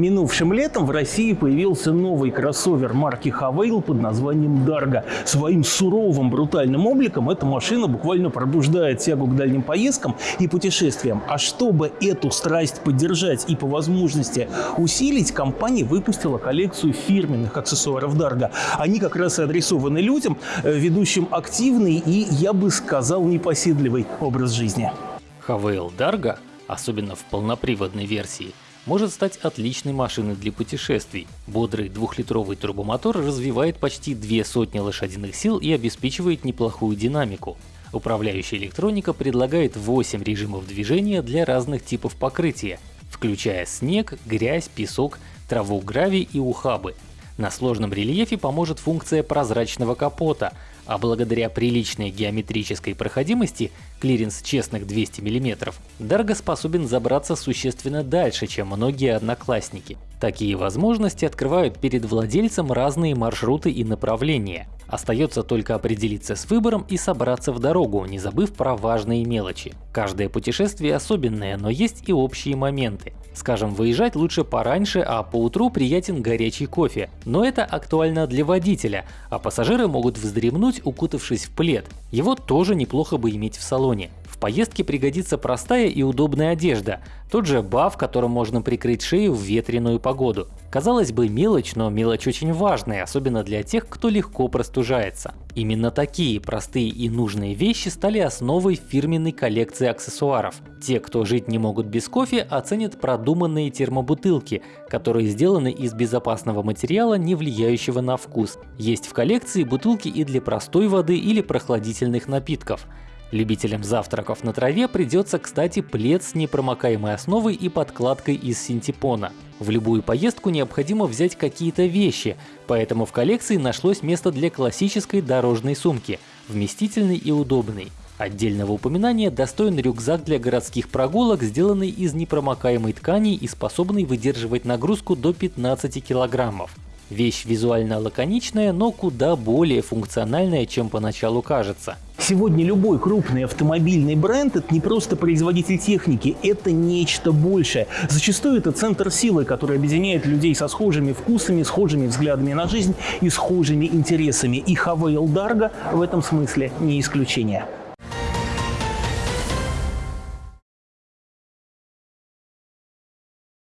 Минувшим летом в России появился новый кроссовер марки Havail под названием Dargo. Своим суровым, брутальным обликом эта машина буквально пробуждает тягу к дальним поездкам и путешествиям. А чтобы эту страсть поддержать и по возможности усилить, компания выпустила коллекцию фирменных аксессуаров Dargo. Они как раз и адресованы людям, э, ведущим активный и, я бы сказал, непоседливый образ жизни. Havail Dargo, особенно в полноприводной версии, может стать отличной машиной для путешествий. Бодрый двухлитровый турбомотор развивает почти две сотни лошадиных сил и обеспечивает неплохую динамику. Управляющая электроника предлагает 8 режимов движения для разных типов покрытия, включая снег, грязь, песок, траву, гравий и ухабы. На сложном рельефе поможет функция прозрачного капота, а благодаря приличной геометрической проходимости, клиренс честных 200 мм, Дарго способен забраться существенно дальше, чем многие одноклассники. Такие возможности открывают перед владельцем разные маршруты и направления. Остается только определиться с выбором и собраться в дорогу, не забыв про важные мелочи. Каждое путешествие особенное, но есть и общие моменты. Скажем, выезжать лучше пораньше, а по утру приятен горячий кофе. Но это актуально для водителя, а пассажиры могут вздремнуть, укутавшись в плед. Его тоже неплохо бы иметь в салоне поездке пригодится простая и удобная одежда, тот же баф, которым можно прикрыть шею в ветреную погоду. Казалось бы мелочь, но мелочь очень важная, особенно для тех, кто легко простужается. Именно такие простые и нужные вещи стали основой фирменной коллекции аксессуаров. Те, кто жить не могут без кофе, оценят продуманные термобутылки, которые сделаны из безопасного материала, не влияющего на вкус. Есть в коллекции бутылки и для простой воды или прохладительных напитков. Любителям завтраков на траве придется, кстати, плед с непромокаемой основой и подкладкой из синтепона. В любую поездку необходимо взять какие-то вещи, поэтому в коллекции нашлось место для классической дорожной сумки, вместительной и удобной. Отдельного упоминания достоин рюкзак для городских прогулок, сделанный из непромокаемой ткани и способный выдерживать нагрузку до 15 килограммов. Вещь визуально лаконичная, но куда более функциональная, чем поначалу кажется. Сегодня любой крупный автомобильный бренд – это не просто производитель техники, это нечто большее. Зачастую это центр силы, который объединяет людей со схожими вкусами, схожими взглядами на жизнь и схожими интересами. И Хавейл Дарго в этом смысле не исключение.